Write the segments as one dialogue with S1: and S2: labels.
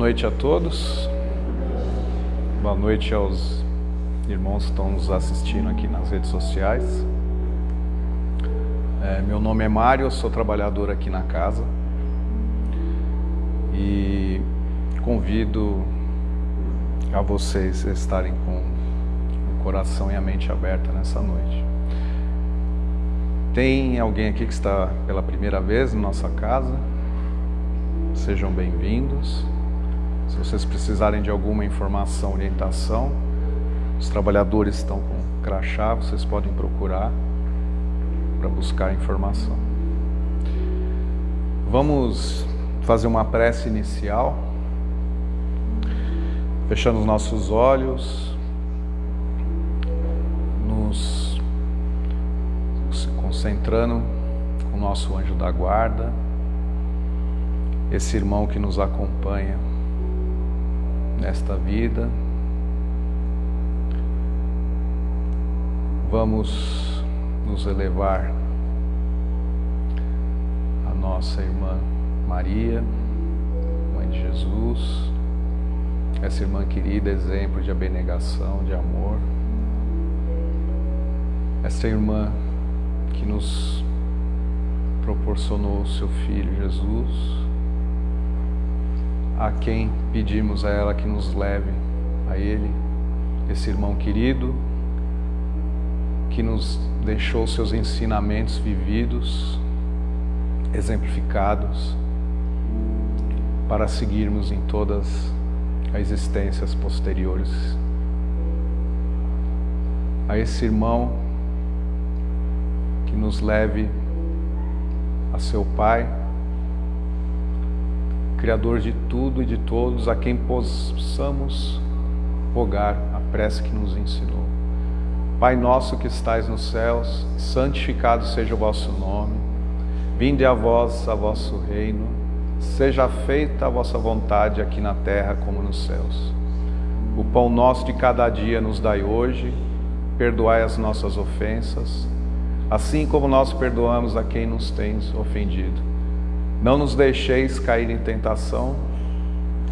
S1: Noite a todos. Boa noite aos irmãos que estão nos assistindo aqui nas redes sociais. É, meu nome é Mário, sou trabalhador aqui na casa e convido a vocês estarem com o coração e a mente aberta nessa noite. Tem alguém aqui que está pela primeira vez na nossa casa? Sejam bem-vindos. Se vocês precisarem de alguma informação, orientação, os trabalhadores estão com crachá, vocês podem procurar para buscar informação. Vamos fazer uma prece inicial, fechando os nossos olhos, nos concentrando com o nosso anjo da guarda, esse irmão que nos acompanha nesta vida. Vamos nos elevar a nossa irmã Maria, Mãe de Jesus, essa irmã querida, exemplo de abnegação, de amor. Essa irmã que nos proporcionou o seu Filho Jesus, a quem pedimos a ela que nos leve a Ele, esse irmão querido, que nos deixou seus ensinamentos vividos, exemplificados, para seguirmos em todas as existências posteriores. A esse irmão que nos leve a seu Pai, Criador de tudo e de todos, a quem possamos rogar a prece que nos ensinou. Pai nosso que estais nos céus, santificado seja o vosso nome. Vinde a vós a vosso reino. Seja feita a vossa vontade aqui na terra como nos céus. O pão nosso de cada dia nos dai hoje. Perdoai as nossas ofensas, assim como nós perdoamos a quem nos tem ofendido não nos deixeis cair em tentação,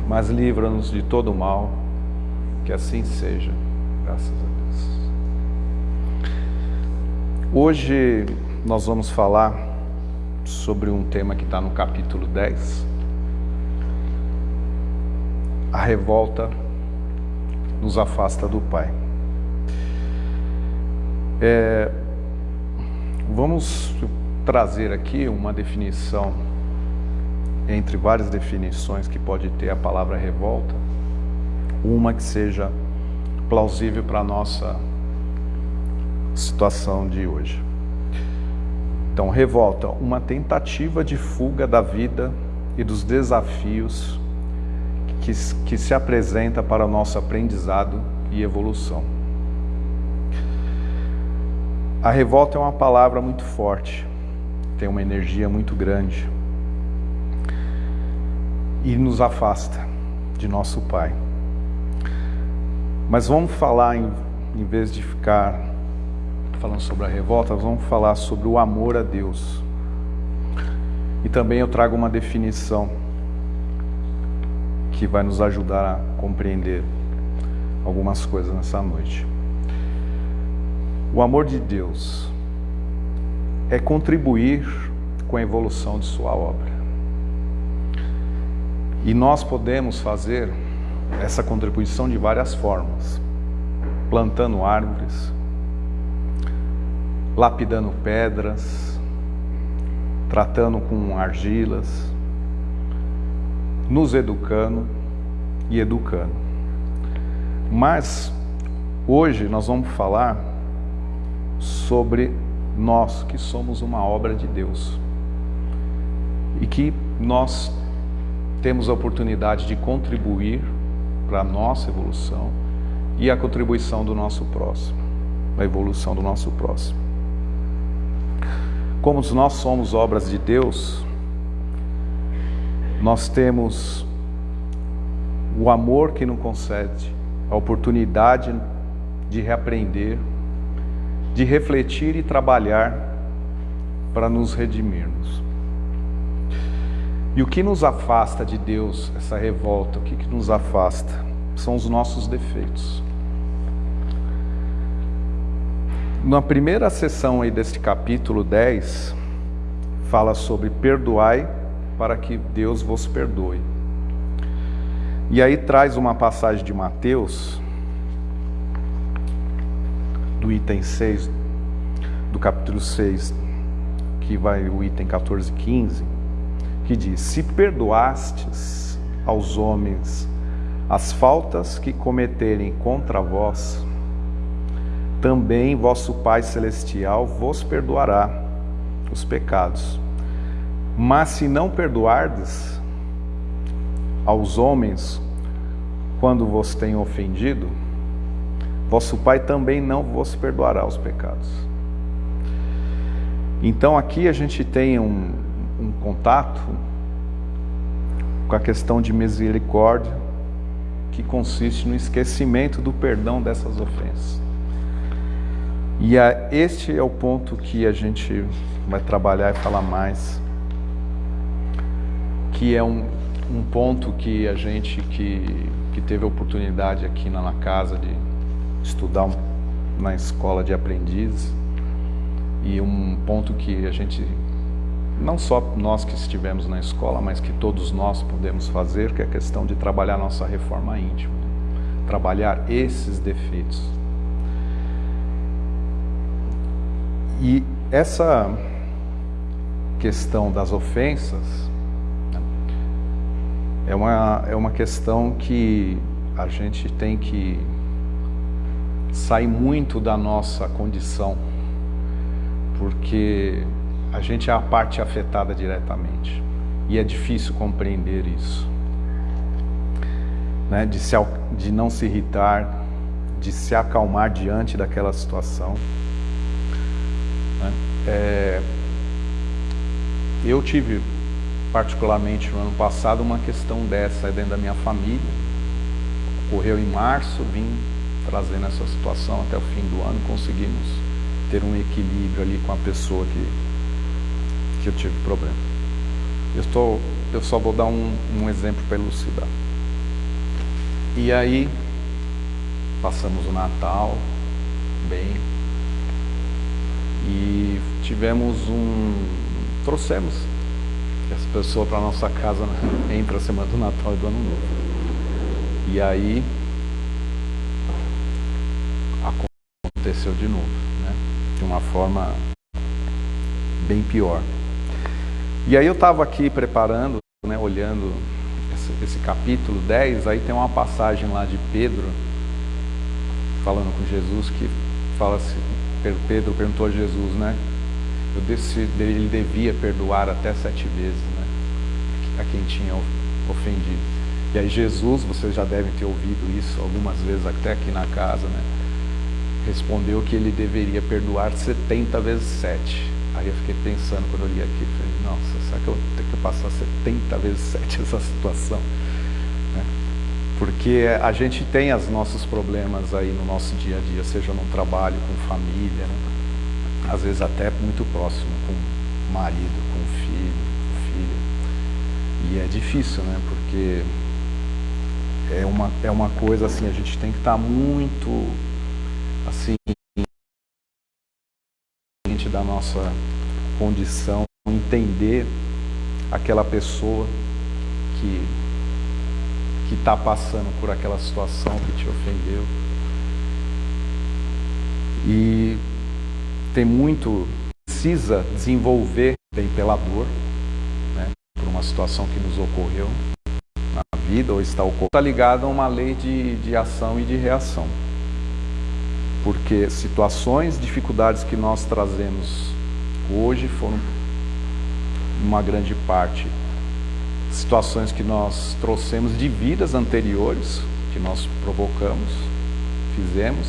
S1: mas livra-nos de todo mal, que assim seja, graças a Deus. Hoje nós vamos falar sobre um tema que está no capítulo 10, a revolta nos afasta do Pai. É, vamos trazer aqui uma definição entre várias definições que pode ter a palavra revolta, uma que seja plausível para a nossa situação de hoje. Então, revolta, uma tentativa de fuga da vida e dos desafios que, que se apresenta para o nosso aprendizado e evolução. A revolta é uma palavra muito forte, tem uma energia muito grande e nos afasta de nosso Pai. Mas vamos falar, em, em vez de ficar falando sobre a revolta, vamos falar sobre o amor a Deus. E também eu trago uma definição que vai nos ajudar a compreender algumas coisas nessa noite. O amor de Deus é contribuir com a evolução de sua obra. E nós podemos fazer essa contribuição de várias formas. Plantando árvores, lapidando pedras, tratando com argilas, nos educando e educando. Mas hoje nós vamos falar sobre nós que somos uma obra de Deus e que nós temos a oportunidade de contribuir para a nossa evolução e a contribuição do nosso próximo, a evolução do nosso próximo. Como nós somos obras de Deus, nós temos o amor que nos concede, a oportunidade de reaprender, de refletir e trabalhar para nos redimirmos. E o que nos afasta de Deus, essa revolta, o que, que nos afasta? São os nossos defeitos. Na primeira sessão aí deste capítulo 10, fala sobre perdoai para que Deus vos perdoe. E aí traz uma passagem de Mateus, do item 6, do capítulo 6, que vai o item 14 e 15, que diz: Se perdoastes aos homens as faltas que cometerem contra vós, também vosso Pai Celestial vos perdoará os pecados. Mas se não perdoardes aos homens quando vos têm ofendido, vosso Pai também não vos perdoará os pecados. Então aqui a gente tem um, um contato com a questão de misericórdia, que consiste no esquecimento do perdão dessas ofensas. E a, este é o ponto que a gente vai trabalhar e falar mais, que é um, um ponto que a gente que, que teve a oportunidade aqui na, na casa de estudar na escola de aprendizes, e um ponto que a gente, não só nós que estivemos na escola, mas que todos nós podemos fazer, que é a questão de trabalhar nossa reforma íntima, trabalhar esses defeitos. E essa questão das ofensas é uma, é uma questão que a gente tem que sair muito da nossa condição, porque a gente é a parte afetada diretamente e é difícil compreender isso. Né? De, se, de não se irritar, de se acalmar diante daquela situação. Né? É, eu tive, particularmente no ano passado, uma questão dessa dentro da minha família. Ocorreu em março, vim trazendo essa situação até o fim do ano, conseguimos ter um equilíbrio ali com a pessoa que, que eu tive problema. Eu, eu só vou dar um, um exemplo para elucidar. E aí, passamos o Natal bem, e tivemos um. trouxemos essa pessoa para nossa casa né, entre a semana do Natal e do Ano Novo. E aí aconteceu de novo, né? De uma forma bem pior. E aí eu estava aqui preparando, né, olhando esse, esse, capítulo 10, aí tem uma passagem lá de Pedro, falando com Jesus, que fala assim, Pedro perguntou a Jesus, né? Eu decidi, ele devia perdoar até sete vezes, né? A quem tinha ofendido. E aí Jesus, vocês já devem ter ouvido isso algumas vezes até aqui na casa, né? Respondeu que ele deveria perdoar 70 vezes 7. Aí eu fiquei pensando quando eu li aqui, falei, nossa, será que eu tenho que passar 70 vezes 7 essa situação? Né? Porque a gente tem os nossos problemas aí no nosso dia a dia, seja no trabalho, com família, né? às vezes até muito próximo, com marido, com filho, com filha. E é difícil, né? Porque é uma, é uma coisa assim, a gente tem que estar tá muito assim da nossa condição, entender aquela pessoa que que está passando por aquela situação que te ofendeu. E tem muito, precisa desenvolver bem pela dor, né, por uma situação que nos ocorreu na vida ou está ocorrendo. Está ligado a uma lei de, de ação e de reação. Porque situações, dificuldades que nós trazemos hoje foram, uma grande parte, situações que nós trouxemos de vidas anteriores, que nós provocamos, fizemos,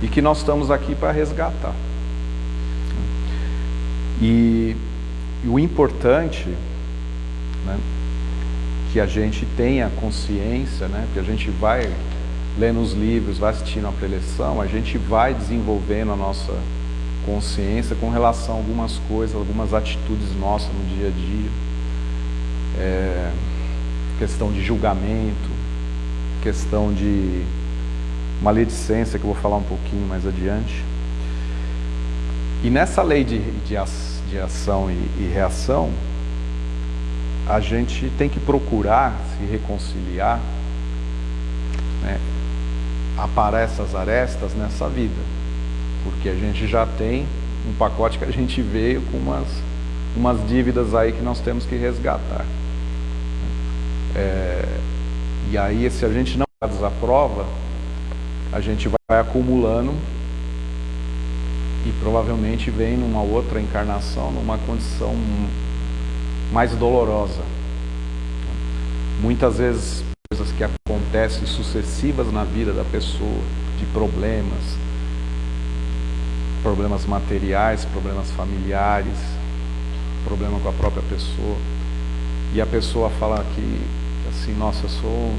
S1: e que nós estamos aqui para resgatar. E, e o importante, né, que a gente tenha consciência, né, que a gente vai lendo os livros, vai assistindo a preleção, a gente vai desenvolvendo a nossa consciência com relação a algumas coisas, algumas atitudes nossas no dia a dia é, questão de julgamento, questão de maledicência, que eu vou falar um pouquinho mais adiante. E nessa lei de, de, ação e, e reação, a gente tem que procurar se reconciliar, né, aparar essas arestas nessa vida, porque a gente já tem um pacote que a gente veio com umas, umas dívidas aí que nós temos que resgatar. É, e aí, se a gente não desaprova, a gente vai acumulando e provavelmente vem numa outra encarnação, numa condição mais dolorosa. Muitas vezes coisas que acontecem sucessivas na vida da pessoa, de problemas, problemas materiais, problemas familiares, problema com a própria pessoa. E a pessoa fala que assim, nossa, eu sou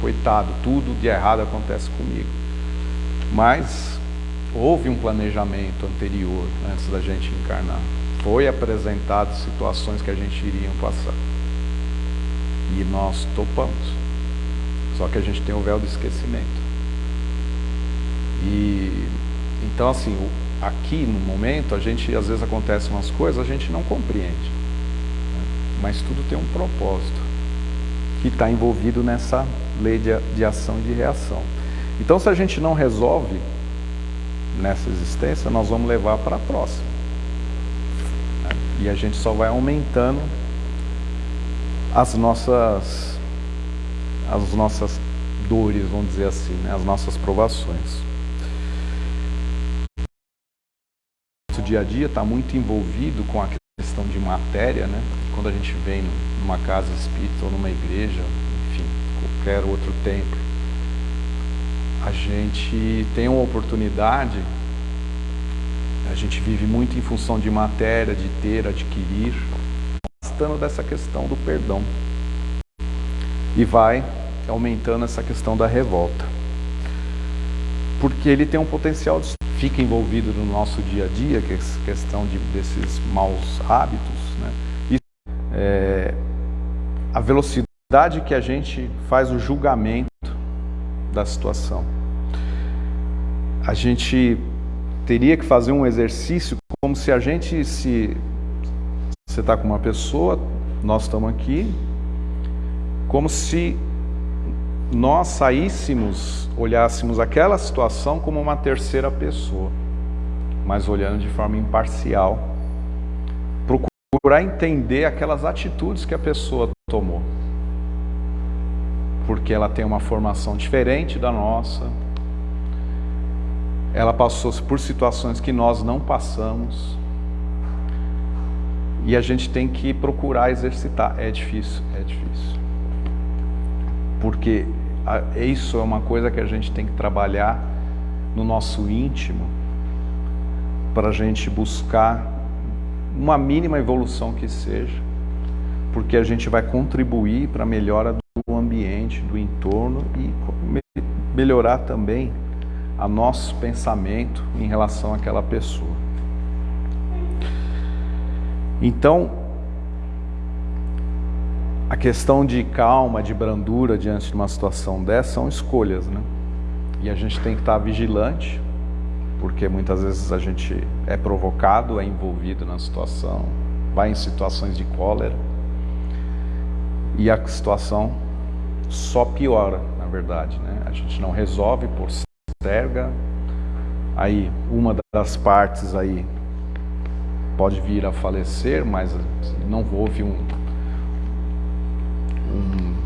S1: coitado, tudo de errado acontece comigo. Mas houve um planejamento anterior, antes da gente encarnar. Foi apresentado situações que a gente iria passar. E nós topamos. Só que a gente tem o véu do esquecimento. E então assim, aqui no momento, a gente às vezes acontecem umas coisas, a gente não compreende. Né? Mas tudo tem um propósito que está envolvido nessa lei de, de ação e de reação. Então, se a gente não resolve nessa existência, nós vamos levar para a próxima. E a gente só vai aumentando as nossas, as nossas dores, vamos dizer assim, né? as nossas provações. O dia a dia está muito envolvido com a questão de matéria, né? Quando a gente vem numa casa espírita ou numa igreja, enfim, qualquer outro templo, a gente tem uma oportunidade, a gente vive muito em função de matéria, de ter, adquirir, bastando dessa questão do perdão. E vai aumentando essa questão da revolta. Porque ele tem um potencial de fica envolvido no nosso dia a dia, que é essa questão de, desses maus hábitos, né? E, é, a velocidade que a gente faz o julgamento da situação. A gente teria que fazer um exercício como se a gente se você está com uma pessoa, nós estamos aqui, como se nós saíssemos, olhássemos aquela situação como uma terceira pessoa, mas olhando de forma imparcial, procurar entender aquelas atitudes que a pessoa tomou. Porque ela tem uma formação diferente da nossa. Ela passou por situações que nós não passamos. E a gente tem que procurar exercitar. É difícil, é difícil. Porque isso é uma coisa que a gente tem que trabalhar no nosso íntimo para a gente buscar uma mínima evolução que seja porque a gente vai contribuir para a melhora do ambiente, do entorno e melhorar também a nosso pensamento em relação àquela pessoa. Então, a questão de calma, de brandura diante de uma situação dessa são escolhas, né? E a gente tem que estar vigilante, porque muitas vezes a gente é provocado, é envolvido na situação, vai em situações de cólera e a situação só piora, na verdade. Né? A gente não resolve, posterga, aí uma das partes aí pode vir a falecer, mas não houve um, um,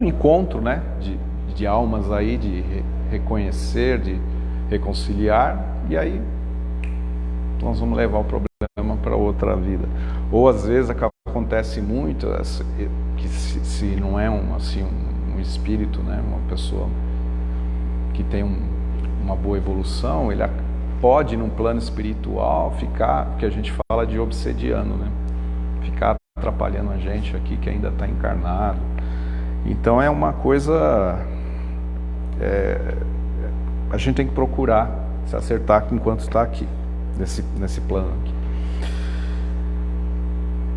S1: um encontro né? de, de almas aí, de re, reconhecer, de reconciliar, e aí nós vamos levar o problema para outra vida. Ou às vezes acontece muito que se, se não é um, assim, um, um, espírito, né, uma pessoa que tem um, uma boa evolução, ele pode, num plano espiritual, ficar, que a gente fala de obsediano, né? Ficar atrapalhando a gente aqui que ainda está encarnado. Então é uma coisa. É, a gente tem que procurar se acertar enquanto está aqui, nesse, nesse plano aqui.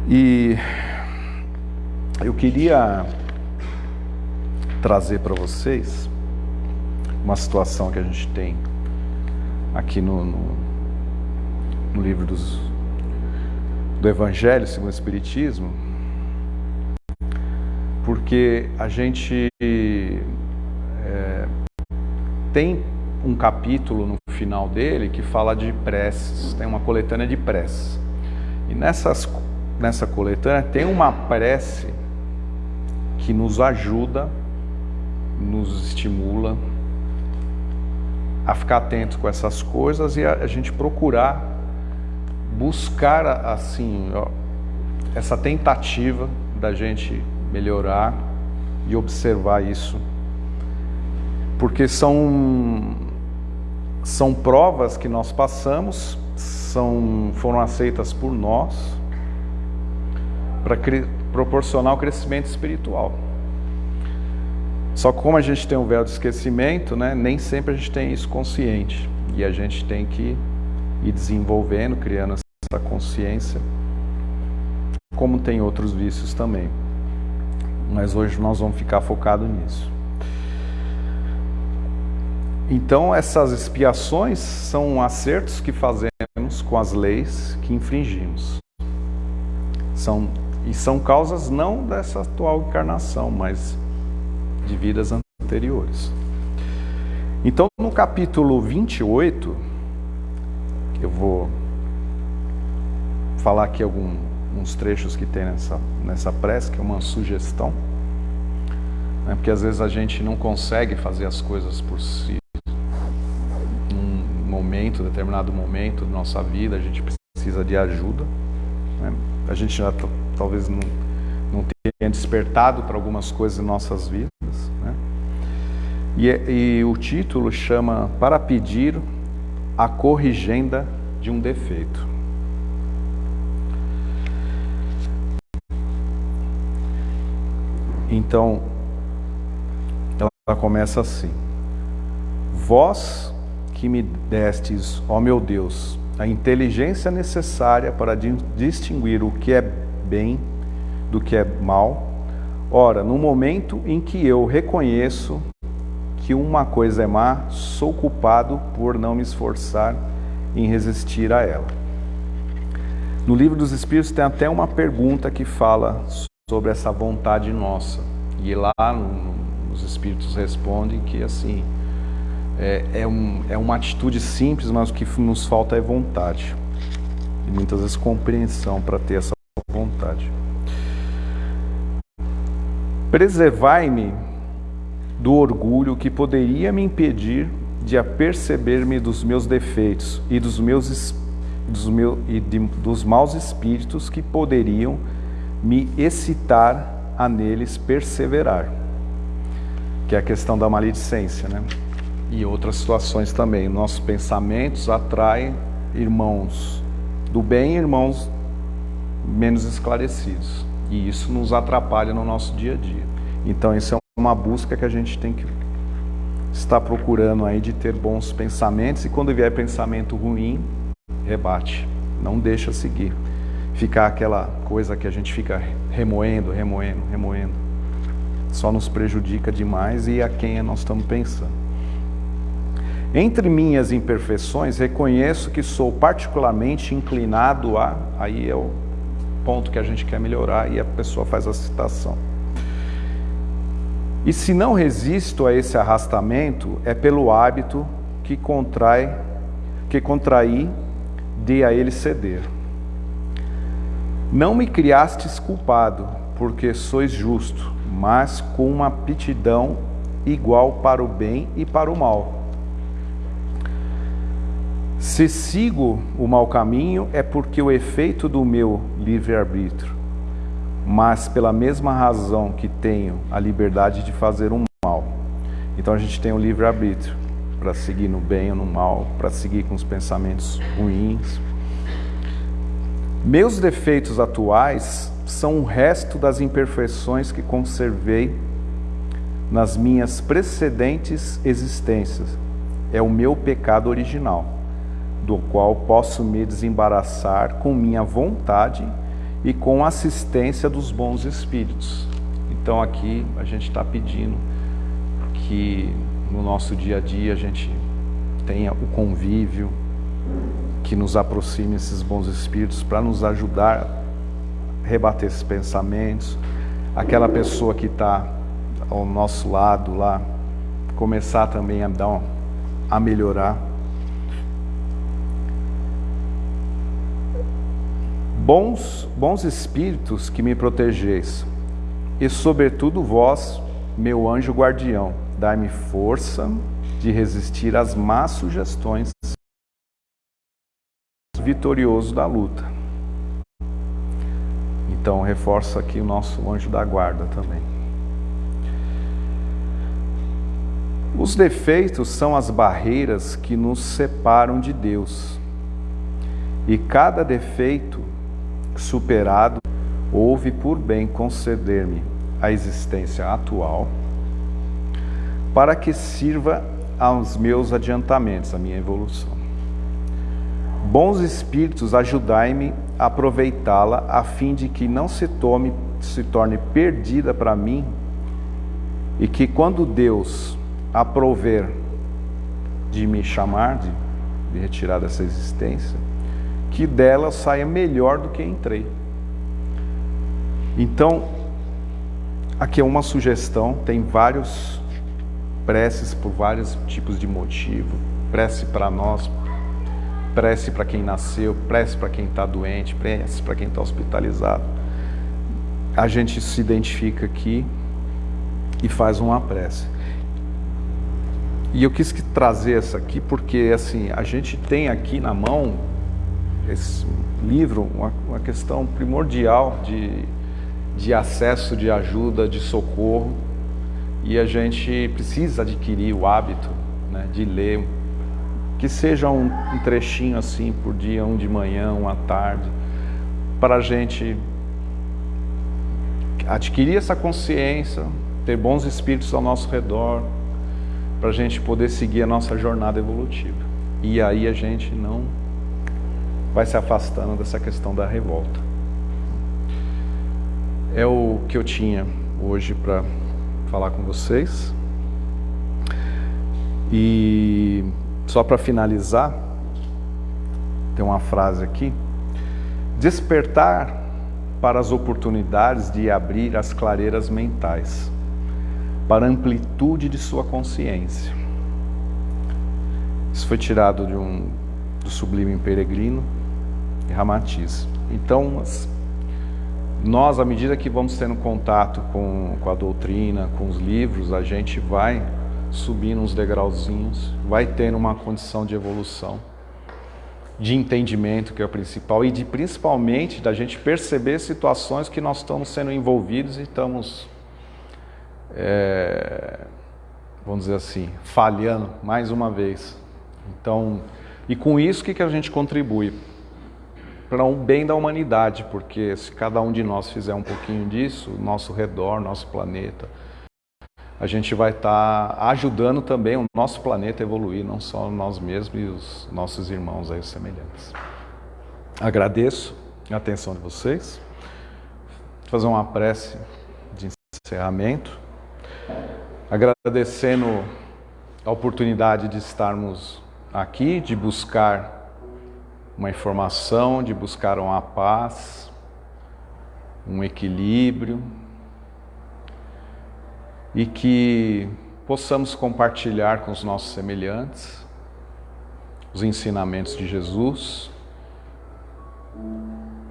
S1: E eu queria trazer para vocês uma situação que a gente tem aqui no, no, no livro dos, do Evangelho segundo o Espiritismo, porque a gente é, tem um capítulo no final dele que fala de preces, tem uma coletânea de preces. E nessas, nessa coletânea tem uma prece que nos ajuda, nos estimula a ficar atento com essas coisas e a, a gente procurar buscar assim ó, essa tentativa da gente melhorar e observar isso, porque são são provas que nós passamos, são foram aceitas por nós para proporcionar o crescimento espiritual. Só que como a gente tem um véu de esquecimento, né, nem sempre a gente tem isso consciente. E a gente tem que ir desenvolvendo, criando essa consciência, como tem outros vícios também. Mas hoje nós vamos ficar focados nisso. Então, essas expiações são acertos que fazemos com as leis que infringimos. São, e são causas não dessa atual encarnação, mas de vidas anteriores. Então, no capítulo 28, eu vou falar aqui alguns trechos que tem nessa, nessa prece, que é uma sugestão, né? porque às vezes a gente não consegue fazer as coisas por si. Num momento, determinado momento da nossa vida, a gente precisa de ajuda. Né? A gente já talvez não não tenha despertado para algumas coisas em nossas vidas. Né? E, e o título chama Para Pedir a Corrigenda de um Defeito. Então, ela começa assim: Vós que me destes, ó meu Deus, a inteligência necessária para distinguir o que é bem do que é mal. Ora, no momento em que eu reconheço que uma coisa é má, sou culpado por não me esforçar em resistir a ela. No livro dos Espíritos tem até uma pergunta que fala sobre essa vontade nossa. E lá no, os Espíritos respondem que assim é, é, um, é uma atitude simples, mas o que nos falta é vontade. E muitas vezes compreensão para ter essa vontade. Preservai-me do orgulho que poderia me impedir de aperceber-me dos meus defeitos e dos meus dos, meus, e de, dos maus espíritos que poderiam me excitar a neles perseverar. Que é a questão da maledicência, né? E outras situações também. Nossos pensamentos atraem irmãos do bem e irmãos menos esclarecidos. E isso nos atrapalha no nosso dia a dia. Então isso é uma busca que a gente tem que estar procurando aí de ter bons pensamentos e quando vier pensamento ruim, rebate, não deixa seguir. Ficar aquela coisa que a gente fica remoendo, remoendo, remoendo. Só nos prejudica demais e a quem nós estamos pensando. Entre minhas imperfeições, reconheço que sou particularmente inclinado a. Aí é o ponto que a gente quer melhorar e a pessoa faz a citação. E se não resisto a esse arrastamento, é pelo hábito que contrai, que contraí de a ele ceder. Não me criastes culpado, porque sois justo, mas com uma aptidão igual para o bem e para o mal. Se sigo o mau caminho, é porque o efeito do meu livre-arbítrio, mas pela mesma razão que tenho a liberdade de fazer um mal. Então a gente tem o livre-arbítrio para seguir no bem ou no mal, para seguir com os pensamentos ruins. Meus defeitos atuais são o resto das imperfeições que conservei nas minhas precedentes existências. É o meu pecado original do qual posso me desembaraçar com minha vontade e com assistência dos bons espíritos. Então aqui a gente está pedindo que no nosso dia a dia a gente tenha o convívio, que nos aproxime esses bons espíritos para nos ajudar a rebater esses pensamentos. Aquela pessoa que está ao nosso lado lá, começar também a dar a melhorar. Bons, bons espíritos que me protegeis, e sobretudo vós, meu anjo guardião, dai-me força de resistir às más sugestões vitorioso da luta. Então reforça aqui o nosso anjo da guarda também. Os defeitos são as barreiras que nos separam de Deus. E cada defeito superado houve por bem conceder-me a existência atual para que sirva aos meus adiantamentos, a minha evolução. Bons espíritos, ajudai-me a aproveitá-la a fim de que não se tome se torne perdida para mim e que quando Deus aprover de me chamar, de, de retirar dessa existência, que dela saia melhor do que entrei. Então, aqui é uma sugestão, tem vários preces por vários tipos de motivo, prece para nós, prece para quem nasceu, prece para quem está doente, prece para quem está hospitalizado. A gente se identifica aqui e faz uma prece. E eu quis trazer essa aqui porque assim a gente tem aqui na mão esse livro, uma, uma questão primordial de, de acesso de ajuda, de socorro, e a gente precisa adquirir o hábito né, de ler, que seja um, um trechinho assim por dia, um de manhã, um à tarde, para a gente adquirir essa consciência, ter bons espíritos ao nosso redor, para a gente poder seguir a nossa jornada evolutiva. E aí a gente não vai se afastando dessa questão da revolta. É o que eu tinha hoje para falar com vocês. E só para finalizar, tem uma frase aqui. Despertar para as oportunidades de abrir as clareiras mentais, para a amplitude de sua consciência. Isso foi tirado de um, do Sublime Peregrino e Ramatiz. Então, nós, à medida que vamos tendo contato com, com a doutrina, com os livros, a gente vai subindo uns degrauzinhos, vai tendo uma condição de evolução, de entendimento, que é o principal, e de principalmente da gente perceber situações que nós estamos sendo envolvidos e estamos, é, vamos dizer assim, falhando mais uma vez. Então, e com isso, o que, a gente contribui? para o um bem da humanidade, porque se cada um de nós fizer um pouquinho disso, nosso redor, nosso planeta, a gente vai estar tá ajudando também o nosso planeta a evoluir, não só nós mesmos e os nossos irmãos aí semelhantes. Agradeço a atenção de vocês. Vou fazer uma prece de encerramento, agradecendo a oportunidade de estarmos aqui, de buscar uma informação, de buscar uma paz, um equilíbrio e que possamos compartilhar com os nossos semelhantes os ensinamentos de Jesus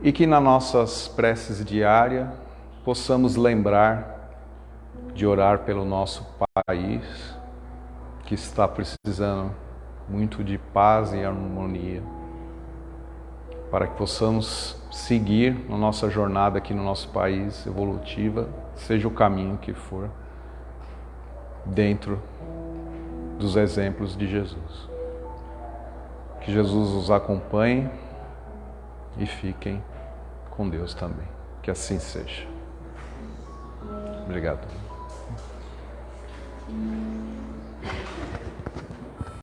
S1: e que nas nossas preces diárias possamos lembrar de orar pelo nosso país que está precisando muito de paz e harmonia para que possamos seguir na nossa jornada aqui no nosso país evolutiva, seja o caminho que for, dentro dos exemplos de Jesus. Que Jesus os acompanhe e fiquem com Deus também. Que assim seja. Obrigado.